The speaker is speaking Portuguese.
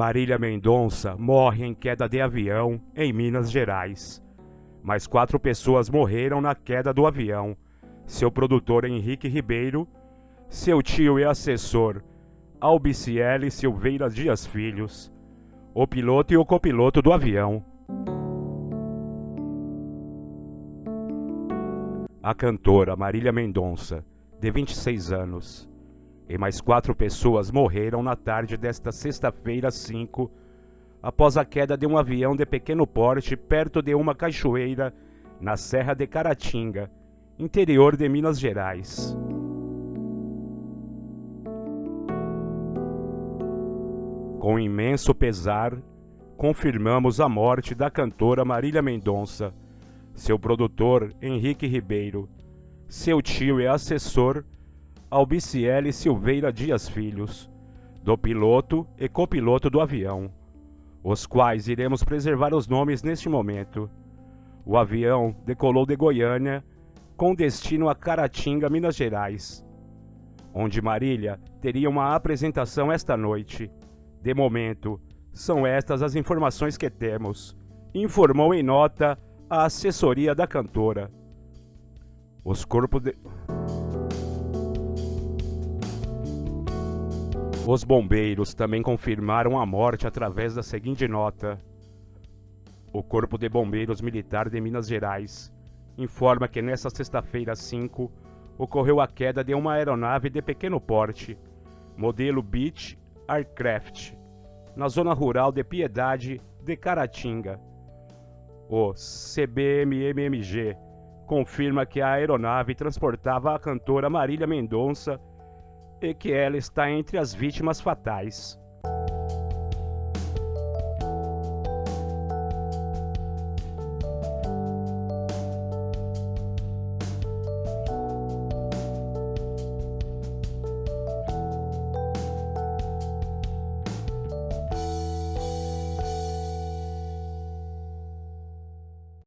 Marília Mendonça morre em queda de avião em Minas Gerais. Mais quatro pessoas morreram na queda do avião. Seu produtor Henrique Ribeiro, seu tio e assessor Albiciele Silveira Dias Filhos, o piloto e o copiloto do avião. A cantora Marília Mendonça, de 26 anos, e mais quatro pessoas morreram na tarde desta sexta-feira 5, após a queda de um avião de pequeno porte perto de uma cachoeira na Serra de Caratinga, interior de Minas Gerais. Com imenso pesar, confirmamos a morte da cantora Marília Mendonça, seu produtor Henrique Ribeiro, seu tio e assessor Albiciele Silveira Dias Filhos, do piloto e copiloto do avião, os quais iremos preservar os nomes neste momento. O avião decolou de Goiânia com destino a Caratinga, Minas Gerais, onde Marília teria uma apresentação esta noite. De momento, são estas as informações que temos, informou em nota a assessoria da cantora. Os corpos de... Os bombeiros também confirmaram a morte através da seguinte nota: O Corpo de Bombeiros Militar de Minas Gerais informa que nesta sexta-feira 5 ocorreu a queda de uma aeronave de pequeno porte, modelo Beach Aircraft, na zona rural de Piedade de Caratinga. O CBMMG confirma que a aeronave transportava a cantora Marília Mendonça e que ela está entre as vítimas fatais.